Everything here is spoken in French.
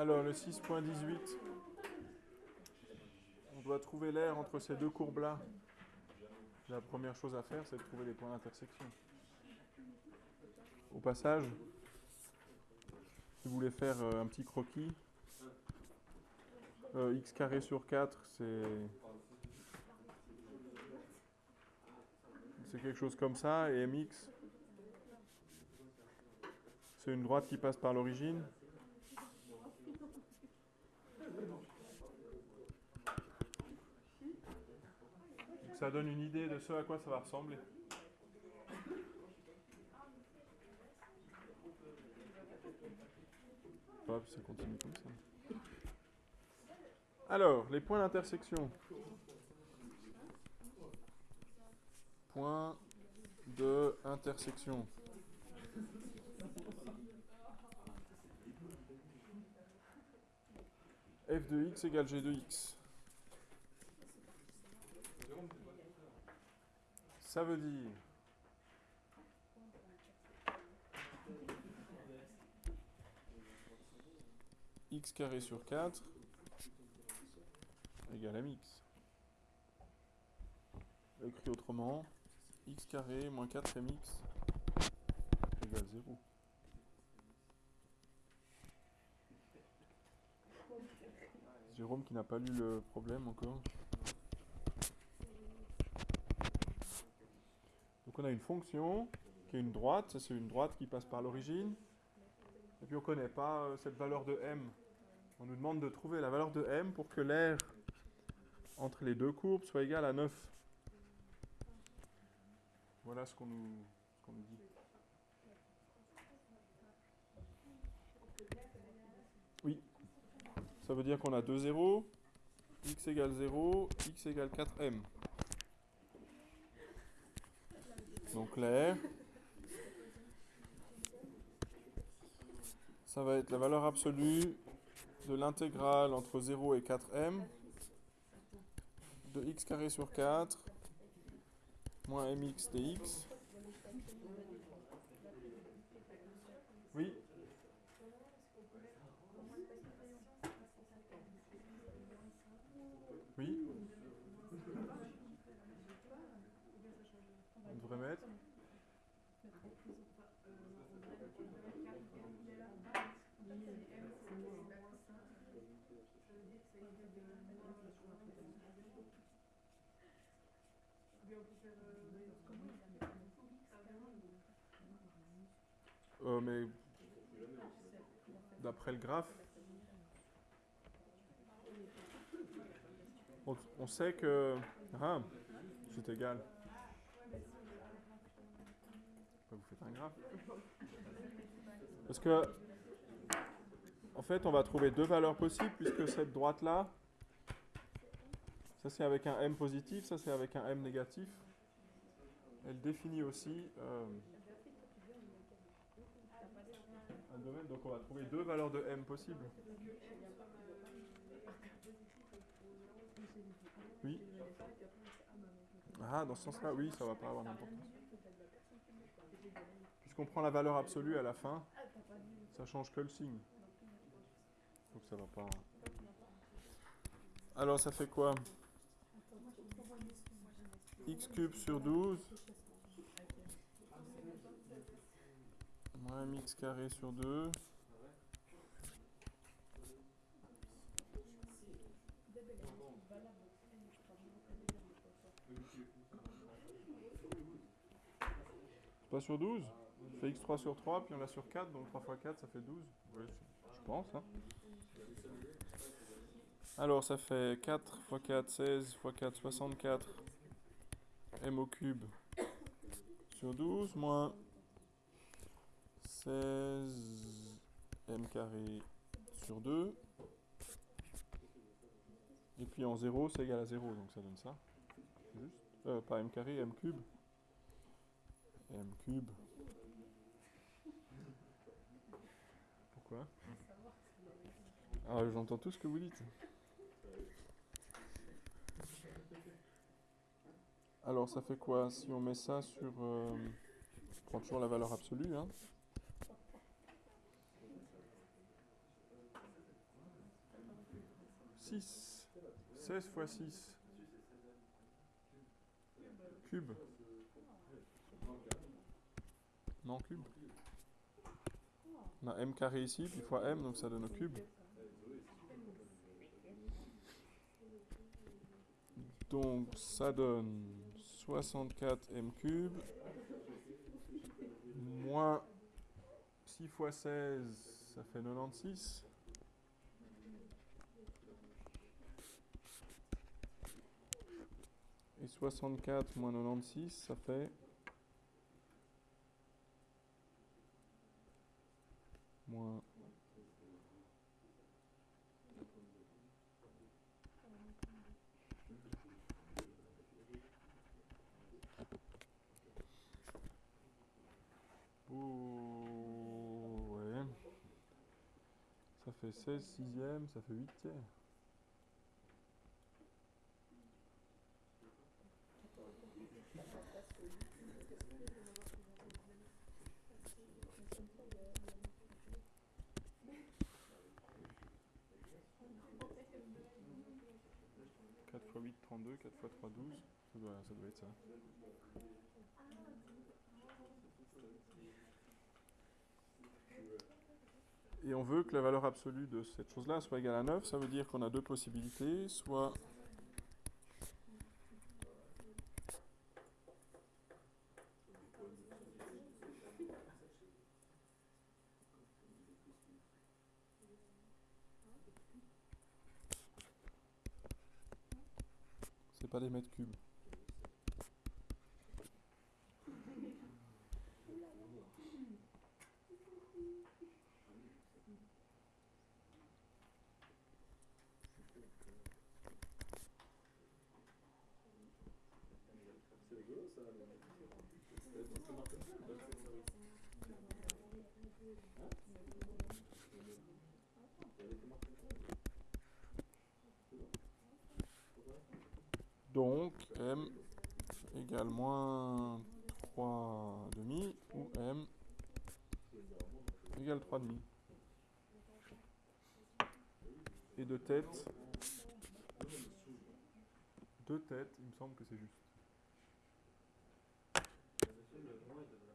Alors, le 6.18. On doit trouver l'air entre ces deux courbes-là. La première chose à faire, c'est de trouver les points d'intersection. Au passage, si vous voulez faire euh, un petit croquis, euh, x carré sur 4, c'est c'est quelque chose comme ça, et mx, c'est une droite qui passe par l'origine. Ça donne une idée de ce à quoi ça va ressembler. Hop, ça continue comme ça. Alors, les points d'intersection. Point de intersection. f de x égale g de x. Ça veut dire x carré sur 4 égale à mx. Écrit autrement, x carré moins 4mx égale 0. Jérôme qui n'a pas lu le problème encore. On a une fonction qui est une droite, ça c'est une droite qui passe par l'origine. Et puis on ne connaît pas euh, cette valeur de m. On nous demande de trouver la valeur de m pour que l'air entre les deux courbes soit égal à 9. Voilà ce qu'on nous, nous, dit. Oui. Ça veut dire qu'on a deux zéros. x égale 0, x égale 4m. Donc l'air, ça va être la valeur absolue de l'intégrale entre 0 et 4m de x carré sur 4 moins mx dx. Oui On euh, mais d'après le graphe, on, sait que ah, c'est égal. Parce que en fait, on va trouver deux valeurs possibles puisque cette droite-là, ça c'est avec un m positif, ça c'est avec un m négatif. Elle définit aussi euh, un domaine, donc on va trouver deux valeurs de m possibles. Oui. Ah, dans ce sens-là, oui, ça va pas avoir d'importance. Puisqu'on prend la valeur absolue à la fin, ça change que le signe. Donc ça va pas. Alors ça fait quoi? X cube sur 12 moins mx carré sur 2 Pas sur 12 On fait x3 sur 3, puis on l'a sur 4, donc 3 fois 4, ça fait 12. Oui, je pense. Hein. Alors, ça fait 4 x 4, 16 x 4, 64 m au cube sur 12, moins 16 m carré sur 2. Et puis en 0, c'est égal à 0, donc ça donne ça. Juste. Euh, pas m carré, m cube. m cube. Pourquoi Ah, j'entends tout ce que vous dites. Alors ça fait quoi Si on met ça sur... Euh, je prends toujours la valeur absolue. Hein. 6. 16 fois 6. Cube. Non, cube. On a m carré ici, puis fois m, donc ça donne cube. Donc ça donne 64 m cube moins 6 fois 16, ça fait 96. Et 64 moins 96, ça fait moins Oh, ouais. Ça fait 16 sixièmes, ça fait 8 tiers. Quatre fois 8, 32, 4 fois 3, 12. Ça doit, ça doit être ça. Et on veut que la valeur absolue de cette chose-là soit égale à 9. Ça veut dire qu'on a deux possibilités. Soit c'est pas des mètres cubes. Donc m égale moins 3 demi ou m égale 3 demi. Et de tête, deux têtes, il me semble que c'est juste. le moins de